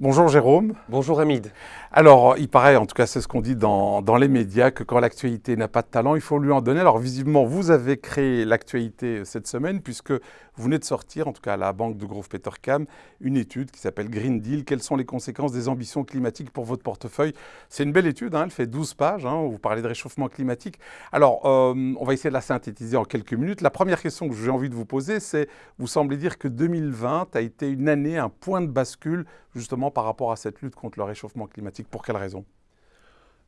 Bonjour Jérôme. Bonjour Hamid. Alors, il paraît, en tout cas c'est ce qu'on dit dans, les médias, que quand l'actualité n'a pas de talent, il faut lui en donner. Alors visiblement, vous avez créé l'actualité cette semaine, puisque vous venez de sortir, en tout cas à la banque de Grove Petercam, une étude qui s'appelle Green Deal. Quelles sont les conséquences des ambitions climatiques pour votre portefeuille? C'est une belle étude, hein, elle fait 12 pages, hein, vous parlez de réchauffement climatique. Alors, euh, on va essayer de la synthétiser en quelques minutes. La première question que j'ai envie de vous poser, c'est, vous semblez dire que 2020 a été une année, un point de bascule, justement par rapport à cette lutte contre le réchauffement climatique. Pour quelles raisons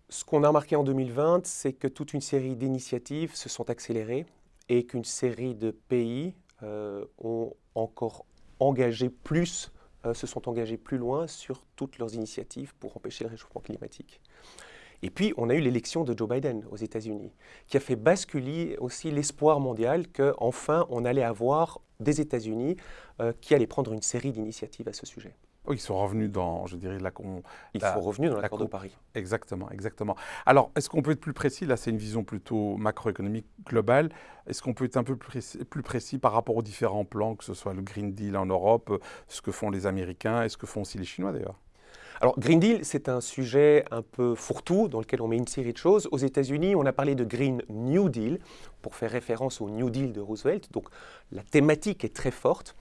Ce qu'on a remarqué en 2020, c'est que toute une série d'initiatives se sont accélérées et qu'une série de pays euh, ont encore engagé plus, euh, se sont engagés plus loin sur toutes leurs initiatives pour empêcher le réchauffement climatique. Et puis, on a eu l'élection de Joe Biden aux États-Unis, qui a fait basculer aussi l'espoir mondial qu'enfin, on allait avoir des États-Unis euh, qui allaient prendre une série d'initiatives à ce sujet. Oui, ils sont revenus dans, je dirais, la... Ils sont revenus dans l'accord de Paris. Exactement, exactement. Alors, est-ce qu'on peut être plus précis? Là, c'est une vision plutôt macroéconomique globale. Est-ce qu'on peut être un peu plus précis, par rapport aux différents plans, que ce soit le Green Deal en Europe, ce que font les Américains et ce que font aussi les Chinois d'ailleurs? Alors, Green Deal, c'est un sujet un peu fourre-tout dans lequel on met une série de choses. Aux États-Unis, on a parlé de Green New Deal pour faire référence au New Deal de Roosevelt. Donc, la thématique est très forte.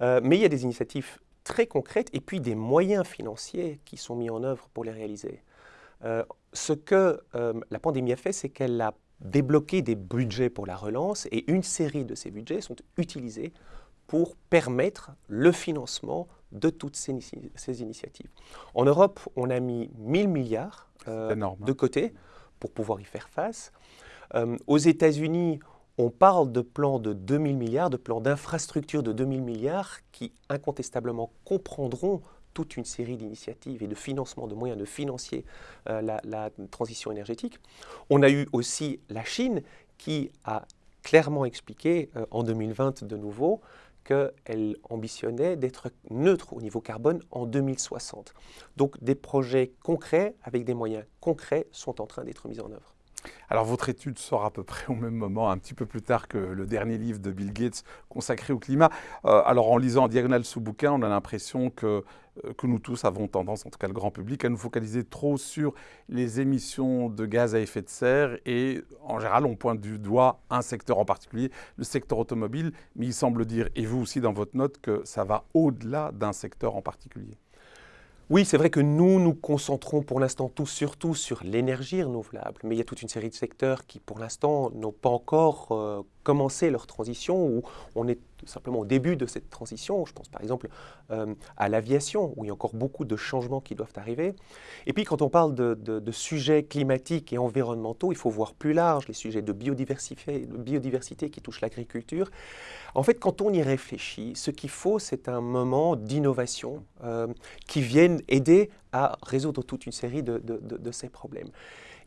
Euh, mais il y a des initiatives très concrètes et puis des moyens financiers qui sont mis en œuvre pour les réaliser. Euh, ce que euh, la pandémie a fait, c'est qu'elle a débloqué des budgets pour la relance et une série de ces budgets sont utilisés pour permettre le financement de toutes ces, ces initiatives. En Europe, on a mis 1000 milliards euh, hein. de côté pour pouvoir y faire face. aux États-Unis, on parle de plans de 2000 milliards, de plans d'infrastructures de 2000 milliards qui incontestablement comprendront toute une série d'initiatives et de financement, de moyens de financer euh, la, transition énergétique. On a eu aussi la Chine qui a clairement expliqué euh, en 2020 de nouveau qu'elle ambitionnait d'être neutre au niveau carbone en 2060. Donc des projets concrets avec des moyens concrets sont en train d'être mis en œuvre. Alors votre étude sort à peu près au même moment, un petit peu plus tard que le dernier livre de Bill Gates consacré au climat. Euh, alors en lisant en diagonale ce bouquin, on a l'impression que, euh, que nous tous avons tendance, en tout cas le grand public, à nous focaliser trop sur les émissions de gaz à effet de serre et en général on pointe du doigt un secteur en particulier, le secteur automobile, mais il semble dire, et vous aussi dans votre note, que ça va au-delà d'un secteur en particulier. Oui, c'est vrai que nous nous concentrons pour l'instant tous surtout sur l'énergie renouvelable, mais il y a toute une série de secteurs qui pour l'instant n'ont pas encore euh, commencé leur transition ou on est simplement au début de cette transition. Je pense par exemple euh, à l'aviation, où il y a encore beaucoup de changements qui doivent arriver. Et puis quand on parle de, sujets climatiques et environnementaux, il faut voir plus large, les sujets de biodiversité, qui touchent l'agriculture. En fait, quand on y réfléchit, ce qu'il faut, c'est un moment d'innovation euh, qui vienne aider à résoudre toute une série de, de ces problèmes.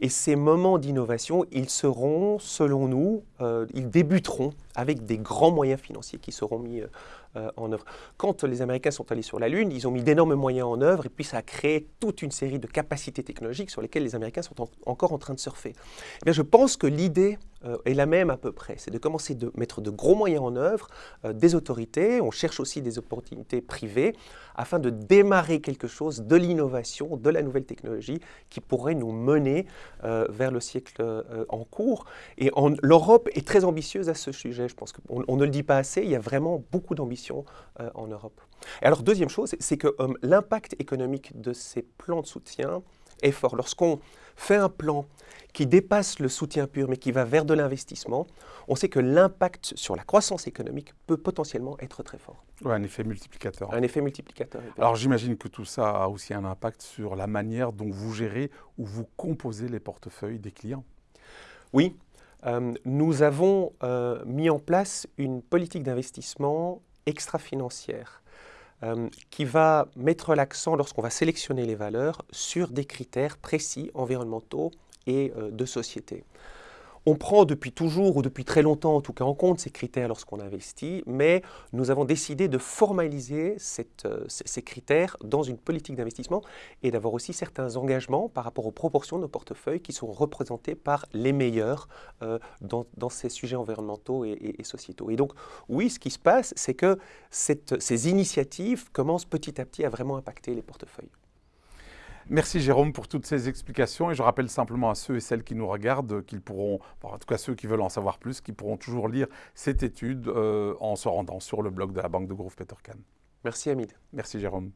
Et ces moments d'innovation, ils seront, selon nous, euh, ils débuteront avec des grands moyens financiers qui seront mis euh, euh, en œuvre. Quand les Américains sont allés sur la Lune, ils ont mis d'énormes moyens en œuvre et puis ça a créé toute une série de capacités technologiques sur lesquelles les Américains sont encore en train de surfer. Eh bien, je pense que l'idée euh, est la même à peu près, c'est de commencer de mettre de gros moyens en œuvre, des autorités, on cherche aussi des opportunités privées afin de démarrer quelque chose, de l'innovation, de la nouvelle technologie qui pourrait nous mener vers le siècle en cours. Et l'Europe est très ambitieuse à ce sujet, je pense qu'on ne le dit pas assez, il y a vraiment beaucoup d'ambition euh, en Europe. Et alors, deuxième chose, c'est que euh, l'impact économique de ces plans de soutien est fort. Lorsqu'on fait un plan qui dépasse le soutien pur, mais qui va vers de l'investissement, on sait que l'impact sur la croissance économique peut potentiellement être très fort. Oui, un effet multiplicateur. Un effet multiplicateur. Alors j'imagine que tout ça a aussi un impact sur la manière dont vous gérez ou vous composez les portefeuilles des clients. Oui, euh, nous avons mis en place une politique d'investissement extra-financière euh, qui va mettre l'accent, lorsqu'on va sélectionner les valeurs, sur des critères précis environnementaux et euh, de société. On prend depuis toujours, ou depuis très longtemps en tout cas, en compte ces critères lorsqu'on investit, mais nous avons décidé de formaliser euh, ces critères dans une politique d'investissement et d'avoir aussi certains engagements par rapport aux proportions de nos portefeuilles qui sont représentés par les meilleurs euh, dans, ces sujets environnementaux et, sociétaux. Et donc, oui, ce qui se passe, c'est que ces initiatives commencent petit à petit à vraiment impacter les portefeuilles. Merci Jérôme pour toutes ces explications et je rappelle simplement à ceux et celles qui nous regardent qu'ils pourront, en tout cas ceux qui veulent en savoir plus, qu'ils pourront toujours lire cette étude euh, en se rendant sur le blog de la Banque de Grove Petercan. Merci Hamid. Merci Jérôme.